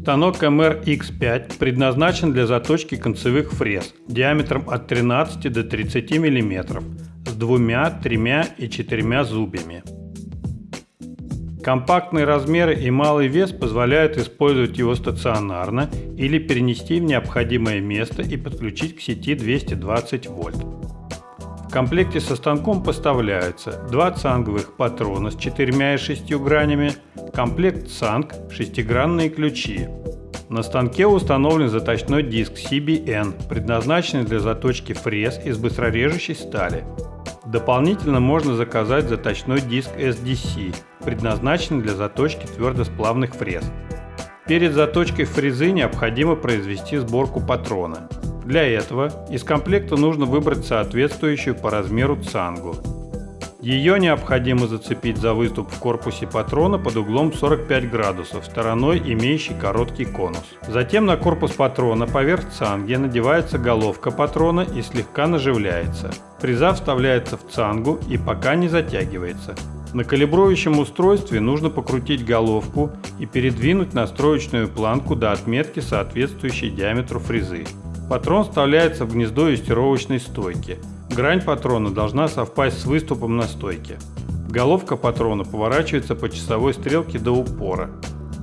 Станок MR-X5 предназначен для заточки концевых фрез диаметром от 13 до 30 мм с двумя, тремя и четырьмя зубьями. Компактные размеры и малый вес позволяют использовать его стационарно или перенести в необходимое место и подключить к сети 220 вольт. В комплекте со станком поставляются два цанговых патрона с четырьмя и шестью гранями, комплект цанг, шестигранные ключи. На станке установлен заточной диск CBN, предназначенный для заточки фрез из быстрорежущей стали. Дополнительно можно заказать заточной диск SDC, предназначенный для заточки твердосплавных фрез. Перед заточкой фрезы необходимо произвести сборку патрона. Для этого из комплекта нужно выбрать соответствующую по размеру цангу. Ее необходимо зацепить за выступ в корпусе патрона под углом 45 градусов, стороной имеющей короткий конус. Затем на корпус патрона поверх цанги надевается головка патрона и слегка наживляется. Фреза вставляется в цангу и пока не затягивается. На калибрующем устройстве нужно покрутить головку и передвинуть настроечную планку до отметки, соответствующей диаметру фрезы. Патрон вставляется в гнездо юстировочной стойки. Грань патрона должна совпасть с выступом на стойке. Головка патрона поворачивается по часовой стрелке до упора.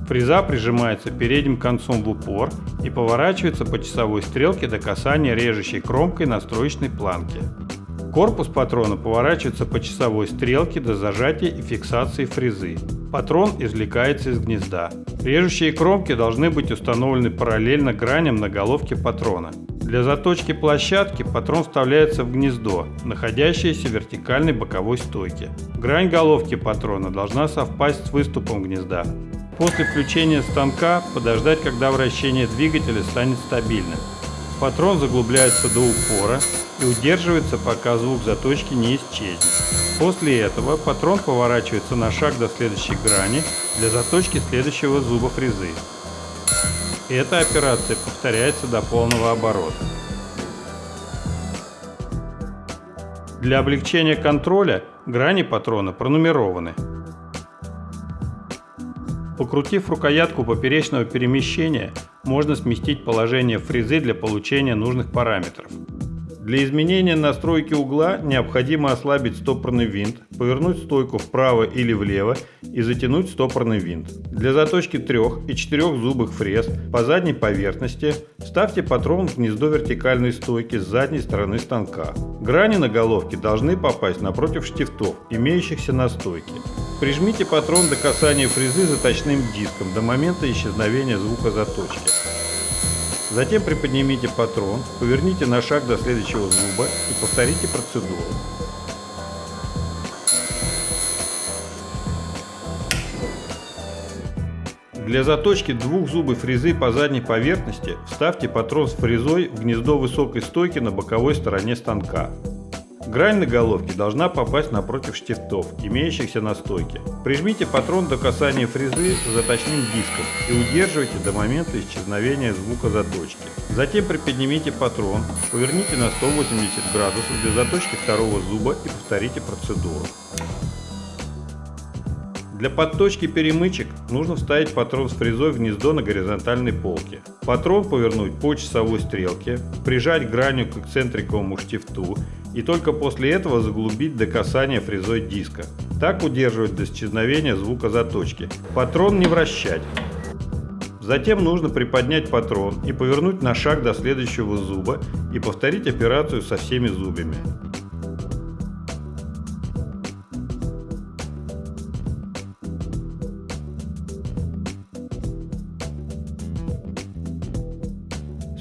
Фреза прижимается передним концом в упор и поворачивается по часовой стрелке до касания режущей кромкой настроечной планки. Корпус патрона поворачивается по часовой стрелке до зажатия и фиксации фрезы. Патрон извлекается из гнезда. Режущие кромки должны быть установлены параллельно граням на головке патрона. Для заточки площадки патрон вставляется в гнездо, находящееся в вертикальной боковой стойке. Грань головки патрона должна совпасть с выступом гнезда. После включения станка подождать, когда вращение двигателя станет стабильным. Патрон заглубляется до упора и удерживается, пока звук заточки не исчезнет. После этого патрон поворачивается на шаг до следующей грани для заточки следующего зуба фрезы. Эта операция повторяется до полного оборота. Для облегчения контроля грани патрона пронумерованы. Покрутив рукоятку поперечного перемещения, можно сместить положение фрезы для получения нужных параметров. Для изменения настройки угла необходимо ослабить стопорный винт, повернуть стойку вправо или влево и затянуть стопорный винт. Для заточки трех и четырех зубых фрез по задней поверхности вставьте патрон в гнездо вертикальной стойки с задней стороны станка. Грани на головке должны попасть напротив штифтов, имеющихся на стойке. Прижмите патрон до касания фрезы заточным диском до момента исчезновения звука заточки. Затем приподнимите патрон, поверните на шаг до следующего зуба и повторите процедуру. Для заточки двух зубов фрезы по задней поверхности вставьте патрон с фрезой в гнездо высокой стойки на боковой стороне станка. Грань на головке должна попасть напротив штифтов, имеющихся на стойке. Прижмите патрон до касания фрезы заточным диском и удерживайте до момента исчезновения звука заточки. Затем приподнимите патрон, поверните на 180 градусов для заточки второго зуба и повторите процедуру. Для подточки перемычек нужно вставить патрон с фрезой в гнездо на горизонтальной полке. Патрон повернуть по часовой стрелке, прижать гранью к эксцентриковому штифту и только после этого заглубить до касания фрезой диска. Так удерживать до исчезновения звука заточки. Патрон не вращать. Затем нужно приподнять патрон и повернуть на шаг до следующего зуба и повторить операцию со всеми зубьями.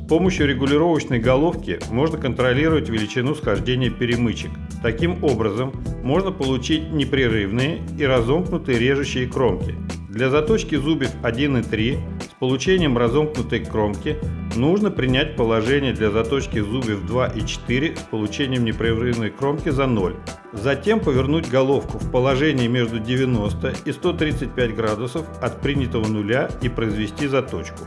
Помощью регулировочной головки можно контролировать величину схождения перемычек. Таким образом, можно получить непрерывные и разомкнутые режущие кромки. Для заточки зубьев 1 и 3 с получением разомкнутой кромки нужно принять положение для заточки зубьев 2 и 4 с получением непрерывной кромки за 0. Затем повернуть головку в положении между 90 и 135 градусов от принятого нуля и произвести заточку.